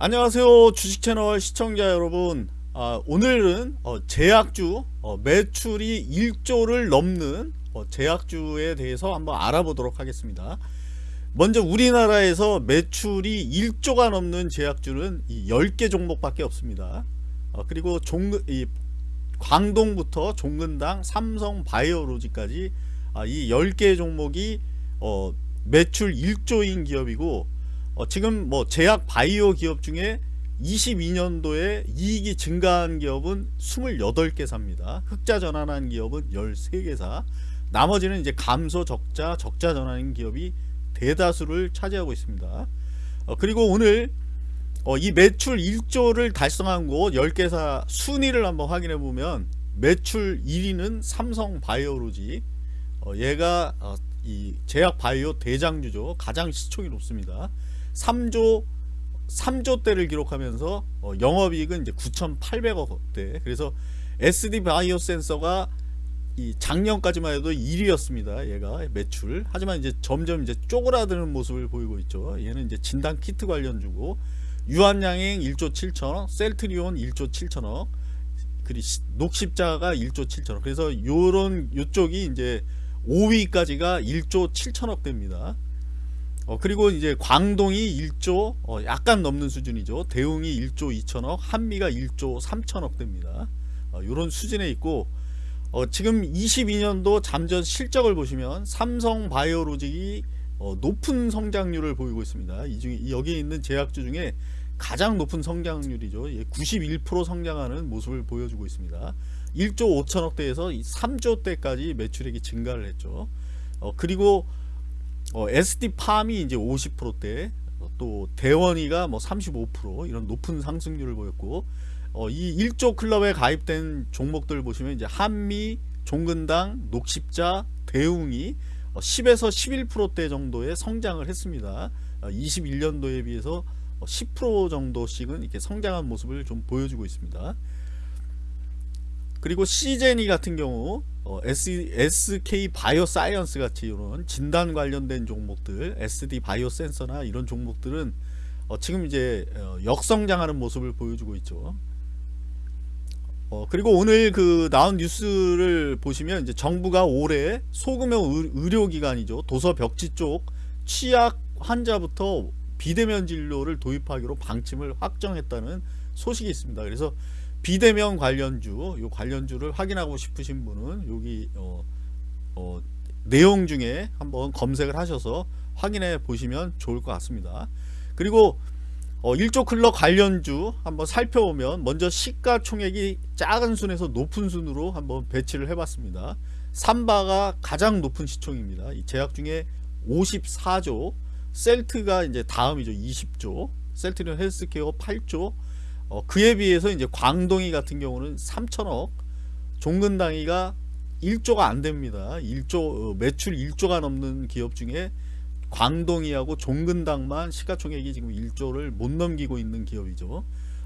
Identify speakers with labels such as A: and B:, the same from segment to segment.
A: 안녕하세요 주식채널 시청자 여러분. 아, 오늘은 어, 제약주 어, 매출이 1조를 넘는 어, 제약주에 대해서 한번 알아보도록 하겠습니다. 먼저 우리나라에서 매출이 1조가 넘는 제약주는 이 10개 종목밖에 없습니다. 어, 그리고 종, 이 광동부터 종근당 삼성 바이오로지까지 아, 이 10개 종목이 어, 매출 1조인 기업이고 어, 지금 뭐 제약 바이오 기업 중에 22년도에 이익이 증가한 기업은 28개사입니다. 흑자 전환한 기업은 13개사. 나머지는 이제 감소 적자 적자 전환인 기업이 대다수를 차지하고 있습니다. 어, 그리고 오늘 어, 이 매출 1조를 달성한 곳 10개사 순위를 한번 확인해 보면 매출 1위는 삼성 바이오로지 어, 얘가 어, 이 제약 바이오 대장주죠. 가장 시총이 높습니다. 3조 3조대를 기록하면서 어, 영업이익은 이제 9,800억대. 그래서 SD 바이오 센서가 이 작년까지만 해도 1위였습니다. 얘가 매출. 하지만 이제 점점 이제 쪼그라드는 모습을 보이고 있죠. 얘는 이제 진단 키트 관련주고 유한양행 1조 7천억, 셀트리온 1조 7천억, 그리고 녹십자가 1조 7천억. 그래서 요런 요쪽이 이제 5위까지가 1조 7천억 됩니다. 어, 그리고 이제 광동이 1조 어, 약간 넘는 수준이죠. 대웅이 1조 2천억, 한미가 1조 3천억 됩니다. 어, 이런 수준에 있고 어, 지금 22년도 잠전 실적을 보시면 삼성 바이오로직이 어, 높은 성장률을 보이고 있습니다. 이 중에 여기에 있는 제약주 중에 가장 높은 성장률이죠. 91% 성장하는 모습을 보여주고 있습니다. 1조 5천억대에서 3조대까지 매출액이 증가를 했죠. 어, 그리고 어, SD팜이 이제 50%대 또 대원이가 뭐 35% 이런 높은 상승률을 보였고 어, 이 1조 클럽에 가입된 종목들 보시면 이제 한미, 종근당, 녹십자, 대웅이 10에서 11%대 정도의 성장을 했습니다. 21년도에 비해서 10% 정도씩은 이렇게 성장한 모습을 좀 보여주고 있습니다. 그리고 씨젠이 같은 경우 어, SK 바이오 사이언스 같이 이런 진단 관련된 종목들 SD 바이오 센서나 이런 종목들은 어, 지금 이제 어, 역성장하는 모습을 보여주고 있죠. 어, 그리고 오늘 그 나온 뉴스를 보시면 이제 정부가 올해 소규모 의료기관이죠. 도서 벽지 쪽 취약 환자부터 비대면 진료를 도입하기로 방침을 확정했다는 소식이 있습니다. 그래서 비대면 관련주 요 관련주를 확인하고 싶으신 분은 여기 어, 어, 내용 중에 한번 검색을 하셔서 확인해 보시면 좋을 것 같습니다. 그리고 어, 1조 클럽 관련주 한번 살펴보면 먼저 시가총액이 작은 순에서 높은 순으로 한번 배치를 해봤습니다. 삼바가 가장 높은 시총입니다. 이 제약 중에 54조 셀트가 이제 다음이죠 20조 셀트리온 헬스케어 8조 어, 그에 비해서 이제 광동이 같은 경우는 3천억 종근당이가 1조가 안 됩니다. 1조 어, 매출 1조가 넘는 기업 중에 광동이하고 종근당만 시가총액이 지금 1조를 못 넘기고 있는 기업이죠.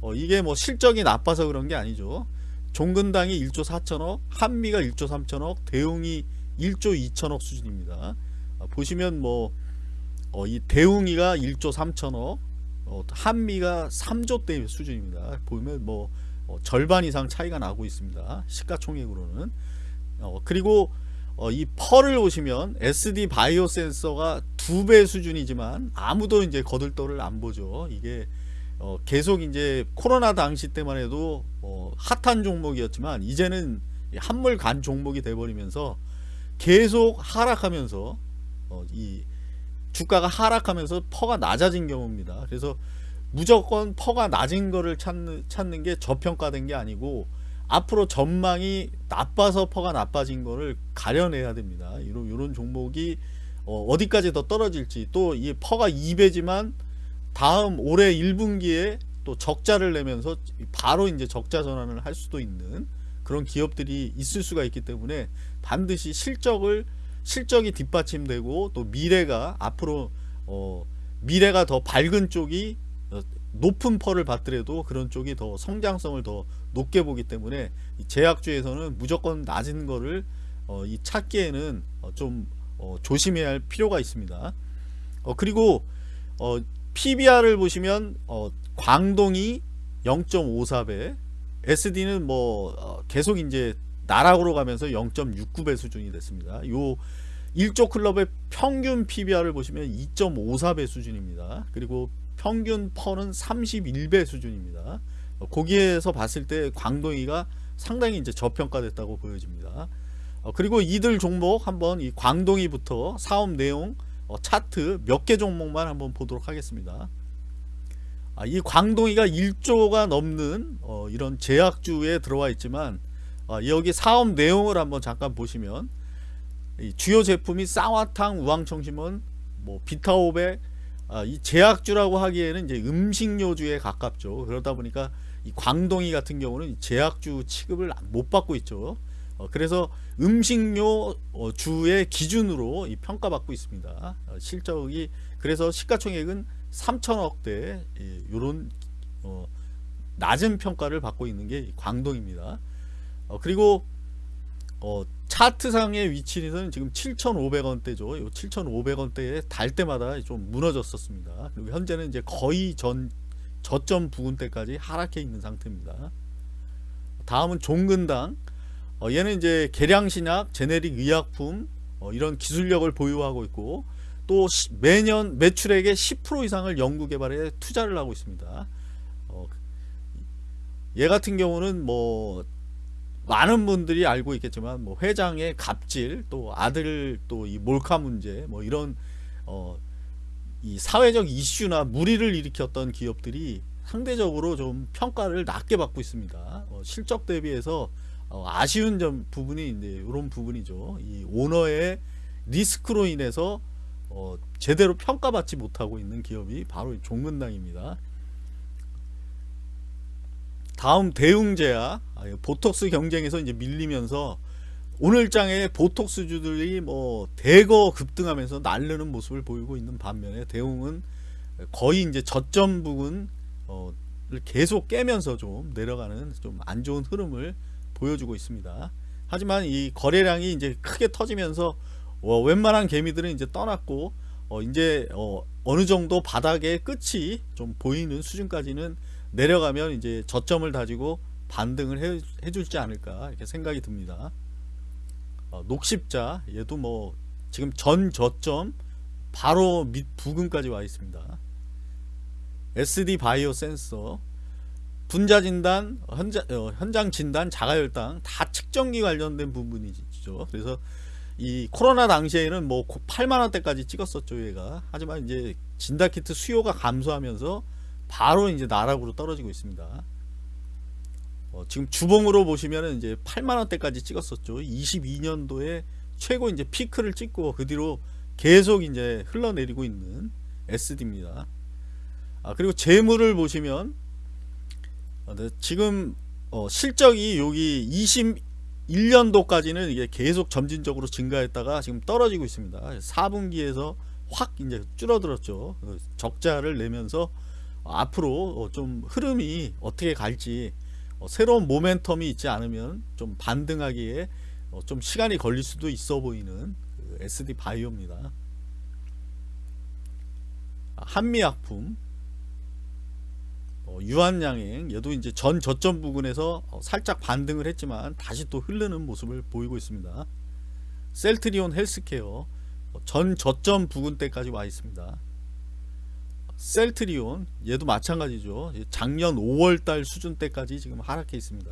A: 어, 이게 뭐 실적이 나빠서 그런 게 아니죠. 종근당이 1조 4천억 한미가 1조 3천억 대웅이 1조 2천억 수준입니다. 어, 보시면 뭐이 어, 대웅이가 1조 3천억 어, 한미가 3조 대 수준입니다. 보면 뭐 어, 절반 이상 차이가 나고 있습니다. 시가총액으로는 어, 그리고 어, 이 펄을 보시면 SD 바이오 센서가 두 배 수준이지만 아무도 이제 거들떠를 안 보죠. 이게 어, 계속 이제 코로나 당시 때만 해도 어, 핫한 종목이었지만 이제는 한물 간 종목이 돼버리면서 계속 하락하면서 어, 이 주가가 하락하면서 PER가 낮아진 경우입니다. 그래서 무조건 PER가 낮은 거를 찾는, 찾는 게 저평가된 게 아니고 앞으로 전망이 나빠서 PER가 나빠진 거를 가려내야 됩니다. 이런, 이런 종목이 어디까지 더 떨어질지 또 이 PER가 2배지만 다음 올해 1분기에 또 적자를 내면서 바로 이제 적자 전환을 할 수도 있는 그런 기업들이 있을 수가 있기 때문에 반드시 실적을 실적이 뒷받침되고 또 미래가 앞으로 어, 미래가 더 밝은 쪽이 어, 높은 펄을 받더라도 그런 쪽이 더 성장성을 더 높게 보기 때문에 제약주에서는 무조건 낮은 거를 어, 이 찾기에는 어, 좀 어, 조심해야 할 필요가 있습니다. 어, 그리고 PBR을 보시면 광동이 0.54배, SD는 뭐 어, 계속 이제 나락으로 가면서 0.69배 수준이 됐습니다. 요 1조 클럽의 평균 PBR을 보시면 2.54배 수준입니다. 그리고 평균 펀은 31배 수준입니다. 어, 거기에서 봤을 때 광동이가 상당히 이제 저평가됐다고 보여집니다. 어, 그리고 이들 종목 한번 이 광동이부터 사업 내용 어, 차트 몇 개 종목만 한번 보도록 하겠습니다. 아, 이 광동이가 1조가 넘는 어, 이런 제약주에 들어와 있지만 어, 여기 사업 내용을 한번 잠깐 보시면 이 주요 제품이 쌍화탕, 우황청심원, 뭐 비타오백 아, 이 제약주라고 하기에는 이제 음식료주에 가깝죠. 그러다 보니까 이 광동이 같은 경우는 제약주 취급을 못 받고 있죠. 어, 그래서 음식료 어, 주의 기준으로 이 평가받고 있습니다. 어, 실적이 그래서 시가총액은 3천억대 이런 어, 낮은 평가를 받고 있는 게 광동입니다. 어, 그리고 어, 차트상의 위치는 지금 7,500원대죠. 요 7,500원대에 달 때마다 좀 무너졌었습니다. 그리고 현재는 이제 거의 전 저점 부근대까지 하락해 있는 상태입니다. 다음은 종근당. 어, 얘는 이제 계량신약, 제네릭 의약품 어, 이런 기술력을 보유하고 있고 또 시, 매년 매출액의 10% 이상을 연구개발에 투자를 하고 있습니다. 어, 얘 같은 경우는 뭐 많은 분들이 알고 있겠지만 뭐 회장의 갑질 또 아들 또 이 몰카 문제 뭐 이런 어, 이 사회적 이슈나 무리를 일으켰던 기업들이 상대적으로 좀 평가를 낮게 받고 있습니다. 어, 실적 대비해서 어, 아쉬운 점 부분이 이제 이런 부분이죠. 이 오너의 리스크로 인해서 어, 제대로 평가받지 못하고 있는 기업이 바로 종근당입니다. 다음 대웅제야 아, 보톡스 경쟁에서 이제 밀리면서 오늘 장에 보톡스주들이 뭐 대거 급등하면서 날르는 모습을 보이고 있는 반면에 대웅은 거의 이제 저점 부분을 계속 깨면서 좀 내려가는 좀 안 좋은 흐름을 보여주고 있습니다. 하지만 이 거래량이 이제 크게 터지면서 어, 웬만한 개미들은 이제 떠났고 어, 이제 어, 어느 정도 바닥의 끝이 좀 보이는 수준까지는 내려가면 이제 저점을 다지고 반등을 해, 해줄지 않을까 이렇게 생각이 듭니다. 어, 녹십자 얘도 뭐 지금 전 저점 바로 밑 부근까지 와 있습니다. SD 바이오 센서 분자 진단, 현장, 어, 현장 진단, 자가혈당 다 측정기 관련된 부분이죠. 그래서 이 코로나 당시에는 뭐 8만 원대까지 찍었었죠, 얘가. 하지만 이제 진단 키트 수요가 감소하면서 바로 이제 나락으로 떨어지고 있습니다. 어, 지금 주봉으로 보시면은 이제 8만 원대까지 찍었었죠. 22년도에 최고 이제 피크를 찍고 그 뒤로 계속 이제 흘러내리고 있는 SD입니다. 아, 그리고 재물을 보시면 어, 네, 지금 어, 실적이 여기 21년도까지는 이게 계속 점진적으로 증가했다가 지금 떨어지고 있습니다. 4분기에서 확 이제 줄어들었죠. 그 적자를 내면서 앞으로 어, 좀 흐름이 어떻게 갈지 어, 새로운 모멘텀이 있지 않으면 좀 반등하기에 어, 좀 시간이 걸릴 수도 있어 보이는 그 SD 바이오입니다. 한미약품 어, 유한양행 얘도 이제 전 저점 부근에서 어, 살짝 반등을 했지만 다시 또 흐르는 모습을 보이고 있습니다. 셀트리온 헬스케어 어, 전 저점 부근대까지 와 있습니다. 셀트리온 얘도 마찬가지죠. 작년 5월달 수준대까지 지금 하락해 있습니다.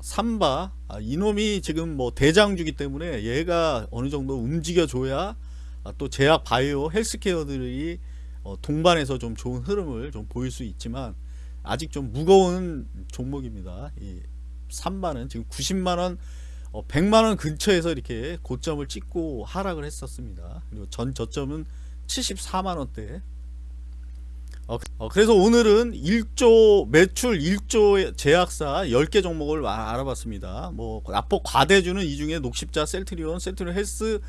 A: 삼바 아, 이놈이 지금 뭐 대장주기 때문에 얘가 어느 정도 움직여 줘야 아, 또 제약 바이오 헬스케어들이 어, 동반해서 좀 좋은 흐름을 좀 보일 수 있지만 아직 좀 무거운 종목입니다. 이 삼바는 지금 90만원 어, 100만원 근처에서 이렇게 고점을 찍고 하락을 했었습니다. 그리고 전 저점은 74만원대 어, 어, 그래서 오늘은 1조 매출 1조 제약사 10개 종목을 알아봤습니다. 뭐 납폭 과대주는 이 중에 녹십자, 셀트리온, 셀트리온 헬스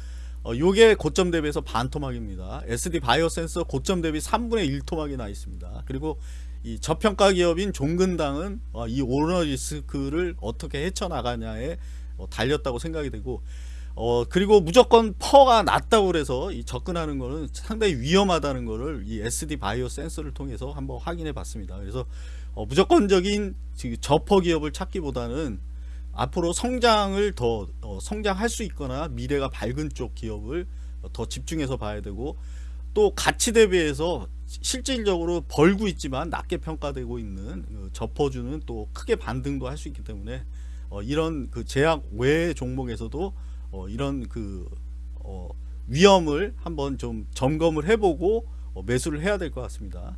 A: 어, 요게 고점 대비해서 반 토막입니다. SD 바이오 센서 고점 대비 3분의 1 토막이 나 있습니다. 그리고 이 저평가 기업인 종근당은 어, 이 오너 리스크를 어떻게 헤쳐나가냐에 어, 달렸다고 생각이 되고 어 그리고 무조건 PER가 낮다고 그래서 이 접근하는 거는 상당히 위험하다는 거를 이 SD 바이오 센서를 통해서 한번 확인해 봤습니다. 그래서 어 무조건적인 저PER 기업을 찾기보다는 앞으로 성장을 더 어, 성장할 수 있거나 미래가 밝은 쪽 기업을 더 집중해서 봐야 되고 또 가치 대비해서 실질적으로 벌고 있지만 낮게 평가되고 있는 그 접어주는 또 크게 반등도 할 수 있기 때문에 어, 이런 그 제약 외 종목에서도 어, 이런 그 어, 위험을 한번 좀 점검을 해보고 어, 매수를 해야 될 것 같습니다.